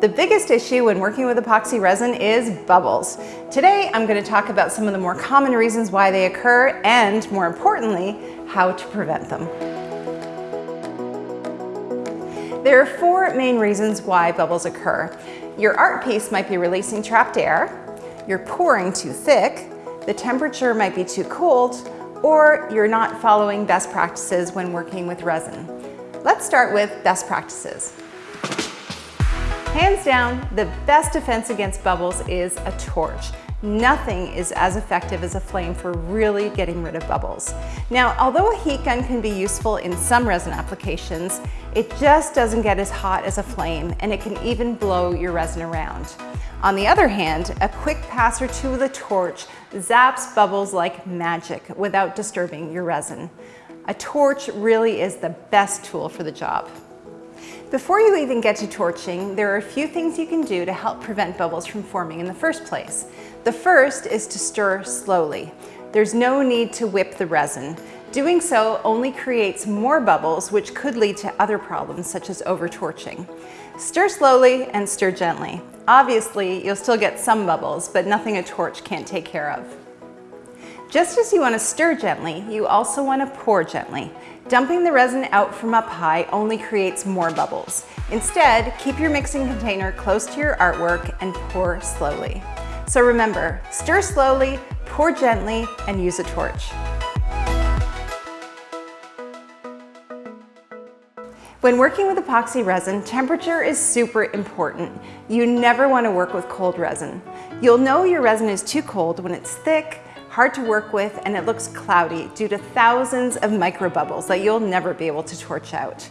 The biggest issue when working with epoxy resin is bubbles. Today, I'm going to talk about some of the more common reasons why they occur and, more importantly, how to prevent them. There are four main reasons why bubbles occur. Your art piece might be releasing trapped air, you're pouring too thick, the temperature might be too cold, or you're not following best practices when working with resin. Let's start with best practices. Hands down, the best defense against bubbles is a torch. Nothing is as effective as a flame for really getting rid of bubbles. Now, although a heat gun can be useful in some resin applications, it just doesn't get as hot as a flame and it can even blow your resin around. On the other hand, a quick pass or two with a torch zaps bubbles like magic without disturbing your resin. A torch really is the best tool for the job. Before you even get to torching, there are a few things you can do to help prevent bubbles from forming in the first place. The first is to stir slowly. There's no need to whip the resin. Doing so only creates more bubbles, which could lead to other problems such as over-torching. Stir slowly and stir gently. Obviously, you'll still get some bubbles, but nothing a torch can't take care of. Just as you want to stir gently, you also want to pour gently. Dumping the resin out from up high only creates more bubbles. Instead, keep your mixing container close to your artwork and pour slowly. So remember, stir slowly, pour gently, and use a torch. When working with epoxy resin, temperature is super important. You never want to work with cold resin. You'll know your resin is too cold when it's thick, hard to work with, and it looks cloudy due to thousands of microbubbles that you'll never be able to torch out.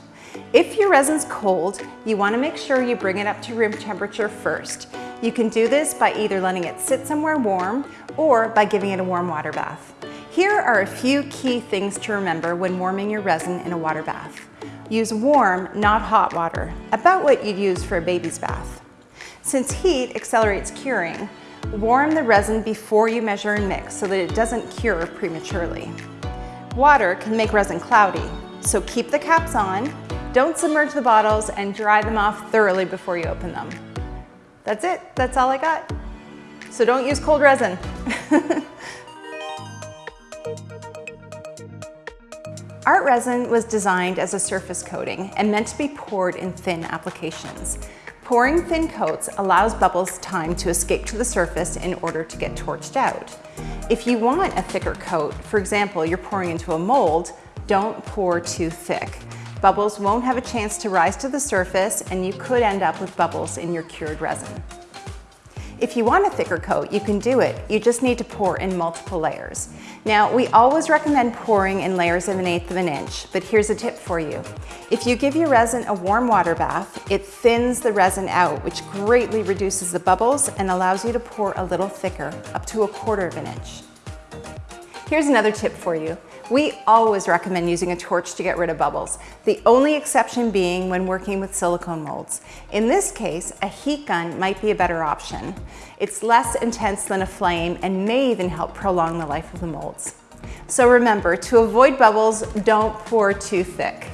If your resin's cold, you wanna make sure you bring it up to room temperature first. You can do this by either letting it sit somewhere warm or by giving it a warm water bath. Here are a few key things to remember when warming your resin in a water bath. Use warm, not hot water, about what you'd use for a baby's bath. Since heat accelerates curing, Warm the resin before you measure and mix so that it doesn't cure prematurely. Water can make resin cloudy, so keep the caps on, don't submerge the bottles, and dry them off thoroughly before you open them. That's it, that's all I got. So don't use cold resin. Art resin was designed as a surface coating and meant to be poured in thin applications. Pouring thin coats allows bubbles time to escape to the surface in order to get torched out. If you want a thicker coat, for example, you're pouring into a mold, don't pour too thick. Bubbles won't have a chance to rise to the surface and you could end up with bubbles in your cured resin. If you want a thicker coat, you can do it. You just need to pour in multiple layers. Now, we always recommend pouring in layers of an eighth of an inch, but here's a tip for you. If you give your resin a warm water bath, it thins the resin out, which greatly reduces the bubbles and allows you to pour a little thicker, up to a quarter of an inch. Here's another tip for you. We always recommend using a torch to get rid of bubbles, the only exception being when working with silicone molds. In this case, a heat gun might be a better option. It's less intense than a flame and may even help prolong the life of the molds. So remember, to avoid bubbles, don't pour too thick.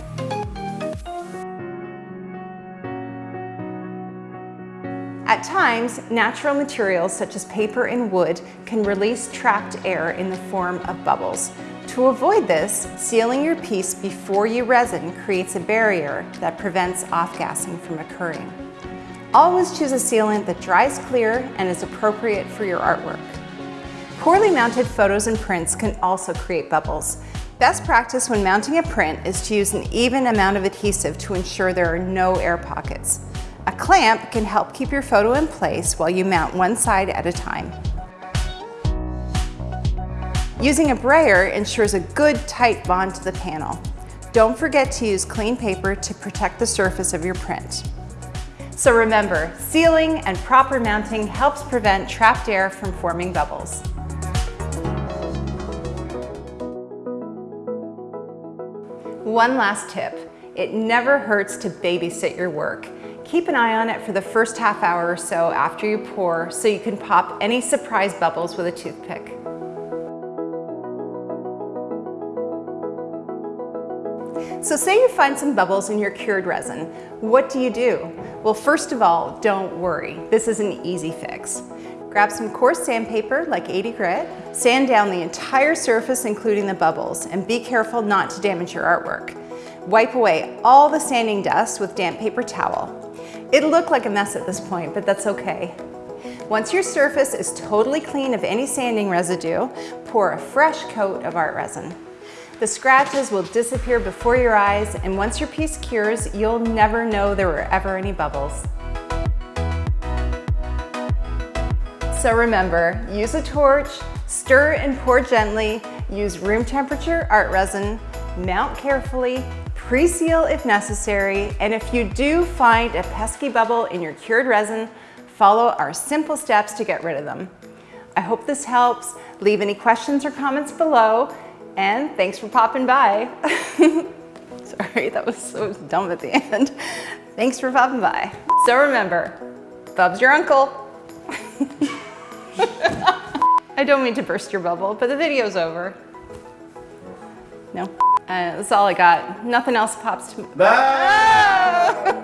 At times, natural materials such as paper and wood can release trapped air in the form of bubbles. To avoid this, sealing your piece before you resin creates a barrier that prevents off-gassing from occurring. Always choose a sealant that dries clear and is appropriate for your artwork. Poorly mounted photos and prints can also create bubbles. Best practice when mounting a print is to use an even amount of adhesive to ensure there are no air pockets. A clamp can help keep your photo in place while you mount one side at a time. Using a brayer ensures a good tight bond to the panel. Don't forget to use clean paper to protect the surface of your print. So remember, sealing and proper mounting helps prevent trapped air from forming bubbles. One last tip, it never hurts to babysit your work. Keep an eye on it for the first half hour or so after you pour so you can pop any surprise bubbles with a toothpick. So say you find some bubbles in your cured resin. What do you do? Well, first of all, don't worry. This is an easy fix. Grab some coarse sandpaper, like 80 grit, sand down the entire surface, including the bubbles, and be careful not to damage your artwork. Wipe away all the sanding dust with damp paper towel. It'll look like a mess at this point, but that's okay. Once your surface is totally clean of any sanding residue, pour a fresh coat of art resin. The scratches will disappear before your eyes, and once your piece cures, you'll never know there were ever any bubbles. So remember, use a torch, stir and pour gently, use room temperature art resin, mount carefully, pre-seal if necessary, and if you do find a pesky bubble in your cured resin, follow our simple steps to get rid of them. I hope this helps. Leave any questions or comments below, and thanks for popping by. Sorry, that was so dumb at the end. Thanks for popping by. So remember, Bub's your uncle. I don't mean to burst your bubble, but the video's over. No, uh, that's all I got. Nothing else pops to me.